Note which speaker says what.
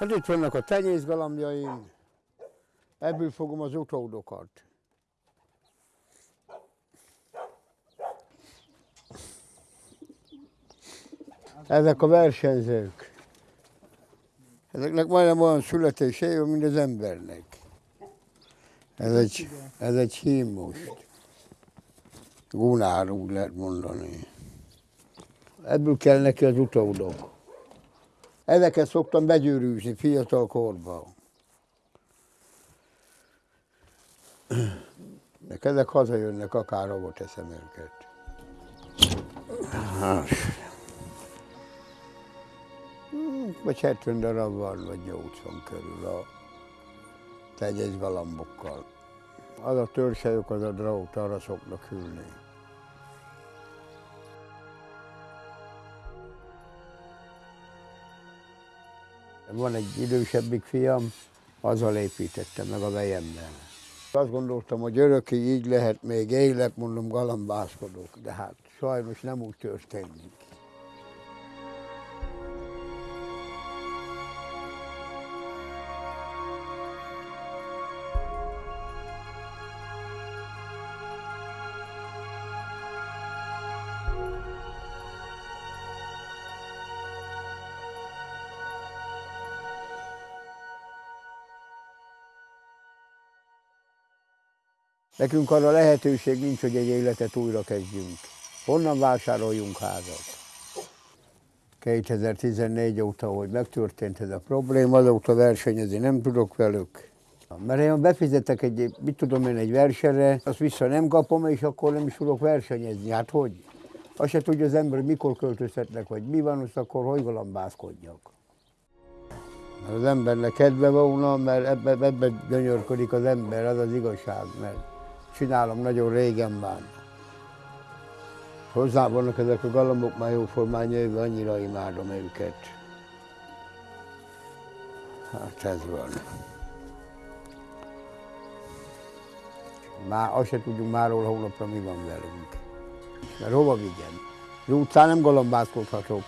Speaker 1: Hát itt vannak a tenyészgalambjaim, ebből fogom az utódokat. Ezek a versenyzők. Ezeknek majdnem olyan születése mint az embernek. Ez egy, ez egy hím most. Gunár, úgy lehet mondani. Ebből kell neki az utódok. Ezeket szoktam begyűrűzni fiatal korban. De ezek hazajönnek, akár ahol teszem őket. Vagy 70 darab van, vagy 80 körül a tegyes galambokkal. Az a törsejük, az a drót, arra szoknak ülni. Van egy idősebbik fiam, azzal építettem meg a vejemmel. Azt gondoltam, hogy örökké így lehet, még élek, mondom, galambászkodok, de hát sajnos nem úgy történik. Nekünk arra lehetőség nincs, hogy egy életet újra kezdjünk. Honnan vásároljunk házat? 2014 óta, hogy megtörtént ez a probléma, azóta versenyezni nem tudok velük. Mert én befizetek egy, mit tudom én, egy versenyre, azt vissza nem kapom, és akkor nem is tudok versenyezni. Hát hogy? Azt se tudja az ember, mikor költözhetnek, vagy mi van, azt akkor hogy galambászkodjak. Mert az embernek kedve volna, mert ebbe, ebbe gyönyörködik az ember, az az igazság, mert csinálom nagyon régen már. Hozzá vannak ezek a galambok már jóformán jövő, annyira imádom őket. Hát ez van. Már azt se tudjuk máról hónapra mi van velünk. Mert hova vigyem? Az utcán nem galambászkodhatok.